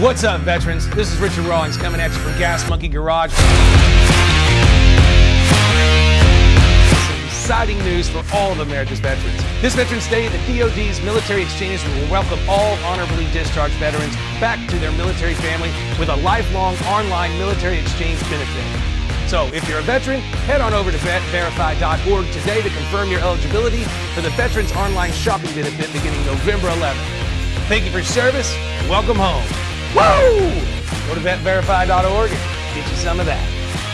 What's up, veterans? This is Richard Rawlings coming at you from Gas Monkey Garage. Some exciting news for all of America's veterans. This Veterans Day, the DoD's military exchanges will welcome all honorably discharged veterans back to their military family with a lifelong online military exchange benefit. So if you're a veteran, head on over to vetverify.org today to confirm your eligibility for the Veterans Online Shopping Benefit beginning November 11th. Thank you for your service. Welcome home. Woo! Go to vetverify.org and get you some of that.